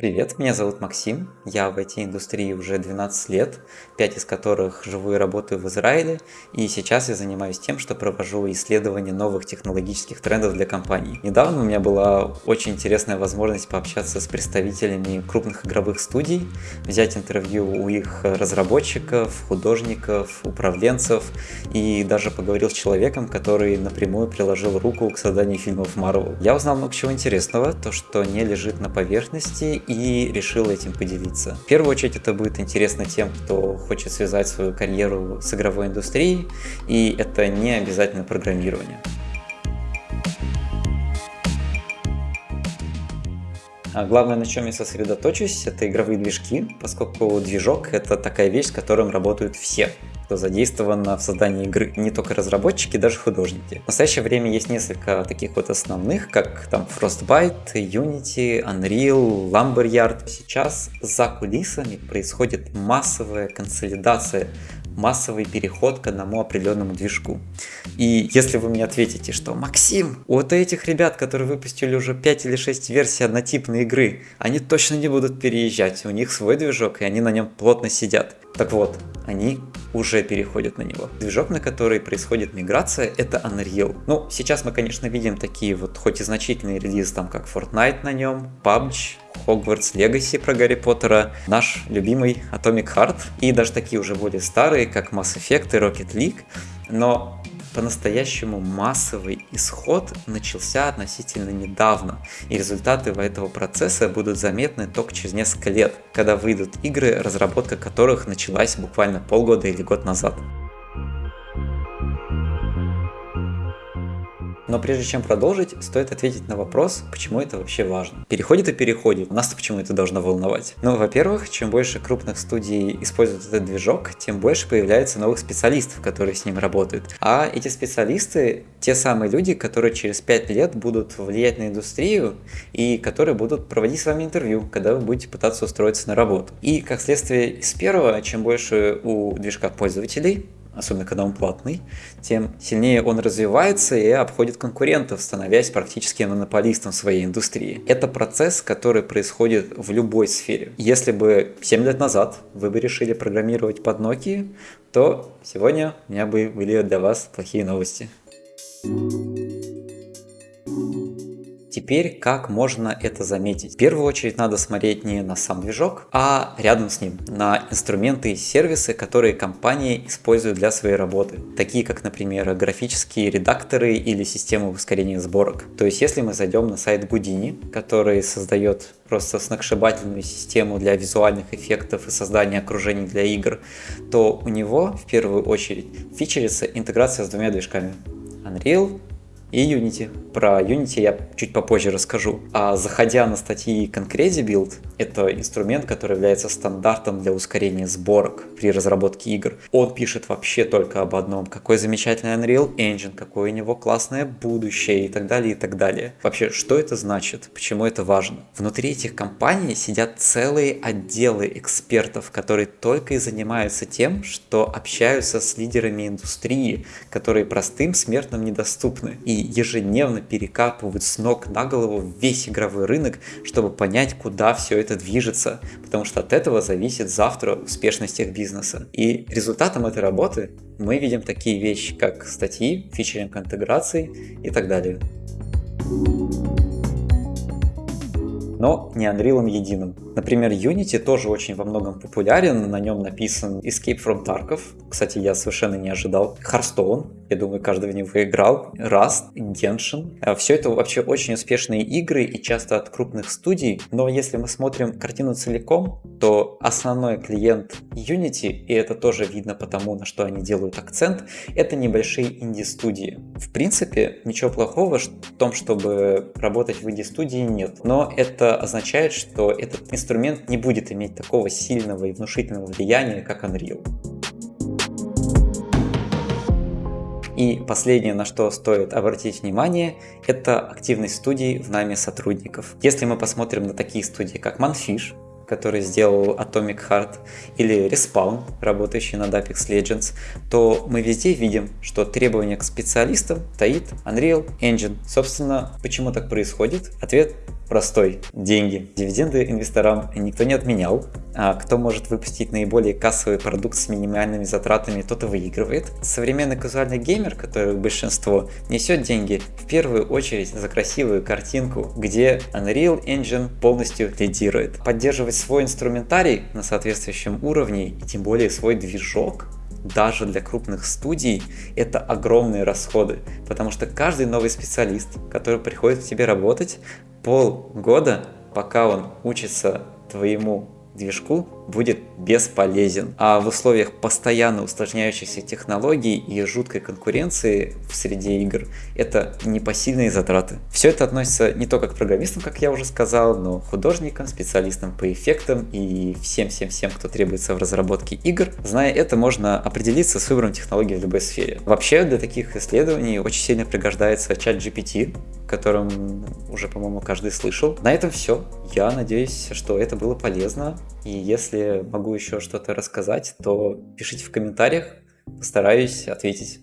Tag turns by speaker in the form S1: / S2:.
S1: Привет, меня зовут Максим, я в IT-индустрии уже 12 лет, 5 из которых живу и работаю в Израиле, и сейчас я занимаюсь тем, что провожу исследования новых технологических трендов для компаний. Недавно у меня была очень интересная возможность пообщаться с представителями крупных игровых студий, взять интервью у их разработчиков, художников, управленцев, и даже поговорил с человеком, который напрямую приложил руку к созданию фильмов Marvel. Я узнал много чего интересного, то, что не лежит на поверхности, и решил этим поделиться. В первую очередь это будет интересно тем, кто хочет связать свою карьеру с игровой индустрией, и это не обязательно программирование. А главное, на чем я сосредоточусь, это игровые движки, поскольку движок это такая вещь, с которым работают все кто задействован в создании игры. Не только разработчики, даже художники. В настоящее время есть несколько таких вот основных, как там Frostbite, Unity, Unreal, Lumberyard. Сейчас за кулисами происходит массовая консолидация массовый переход к одному определенному движку. И если вы мне ответите, что Максим, вот этих ребят, которые выпустили уже 5 или 6 версий однотипной игры, они точно не будут переезжать, у них свой движок, и они на нем плотно сидят. Так вот, они уже переходят на него. Движок, на который происходит миграция, это Unreal. Ну, сейчас мы, конечно, видим такие вот, хоть и значительные релизы, там как Fortnite на нем, PUBG, Hogwarts Legacy про Гарри Поттера, наш любимый Atomic Heart, и даже такие уже более старые, как Mass Effect и Rocket League, но по-настоящему массовый исход начался относительно недавно, и результаты этого процесса будут заметны только через несколько лет, когда выйдут игры, разработка которых началась буквально полгода или год назад. Но прежде чем продолжить, стоит ответить на вопрос, почему это вообще важно. Переходит и переходит. Нас-то почему это должно волновать? Ну, во-первых, чем больше крупных студий используют этот движок, тем больше появляется новых специалистов, которые с ним работают. А эти специалисты те самые люди, которые через 5 лет будут влиять на индустрию и которые будут проводить с вами интервью, когда вы будете пытаться устроиться на работу. И как следствие из первого, чем больше у движка пользователей, особенно когда он платный, тем сильнее он развивается и обходит конкурентов, становясь практически монополистом своей индустрии. Это процесс, который происходит в любой сфере. Если бы 7 лет назад вы бы решили программировать под Nokia, то сегодня у меня бы были для вас плохие новости. thank you Теперь как можно это заметить? В первую очередь надо смотреть не на сам движок, а рядом с ним, на инструменты и сервисы, которые компания использует для своей работы. Такие как, например, графические редакторы или системы ускорения сборок. То есть если мы зайдем на сайт Houdini, который создает просто сногсшибательную систему для визуальных эффектов и создания окружений для игр, то у него в первую очередь фичерится интеграция с двумя движками. Unreal и Unity. Про Unity я чуть попозже расскажу. А заходя на статьи Concrezi Build, это инструмент, который является стандартом для ускорения сборок при разработке игр. Он пишет вообще только об одном. Какой замечательный Unreal Engine, какое у него классное будущее и так далее, и так далее. Вообще, что это значит? Почему это важно? Внутри этих компаний сидят целые отделы экспертов, которые только и занимаются тем, что общаются с лидерами индустрии, которые простым смертным недоступны. И ежедневно перекапывают с ног на голову весь игровой рынок, чтобы понять, куда все это движется, потому что от этого зависит завтра успешность их бизнеса. И результатом этой работы мы видим такие вещи, как статьи, фичеринг интеграции и так далее но не Unreal единым. Например, Unity тоже очень во многом популярен, на нем написан Escape from Tarkov, кстати, я совершенно не ожидал, Hearthstone, я думаю, каждый в него играл, Rust, Genshin. Э, Все это вообще очень успешные игры и часто от крупных студий, но если мы смотрим картину целиком, то основной клиент Unity, и это тоже видно потому, на что они делают акцент, это небольшие инди-студии. В принципе, ничего плохого в том, чтобы работать в инди-студии нет, но это означает, что этот инструмент не будет иметь такого сильного и внушительного влияния, как Unreal. И последнее, на что стоит обратить внимание, это активность студий в нами сотрудников. Если мы посмотрим на такие студии, как Manfish, который сделал Atomic Heart, или Respawn, работающий над Apex Legends, то мы везде видим, что требования к специалистам стоит Unreal Engine. Собственно, почему так происходит? Ответ простой – деньги. Дивиденды инвесторам никто не отменял, а кто может выпустить наиболее кассовый продукт с минимальными затратами, тот и выигрывает. Современный казуальный геймер, который большинство, несет деньги в первую очередь за красивую картинку, где Unreal Engine полностью лидирует. Поддерживать свой инструментарий на соответствующем уровне и тем более свой движок даже для крупных студий это огромные расходы, потому что каждый новый специалист, который приходит к тебе работать, полгода, пока он учится твоему движку будет бесполезен. А в условиях постоянно усложняющихся технологий и жуткой конкуренции в среде игр это непосильные затраты. Все это относится не только к программистам, как я уже сказал, но художникам, специалистам по эффектам и всем-всем-всем, кто требуется в разработке игр. Зная это, можно определиться с выбором технологий в любой сфере. Вообще для таких исследований очень сильно пригождается чат GPT, котором уже, по-моему, каждый слышал. На этом все. Я надеюсь, что это было полезно. И если могу еще что-то рассказать, то пишите в комментариях, постараюсь ответить.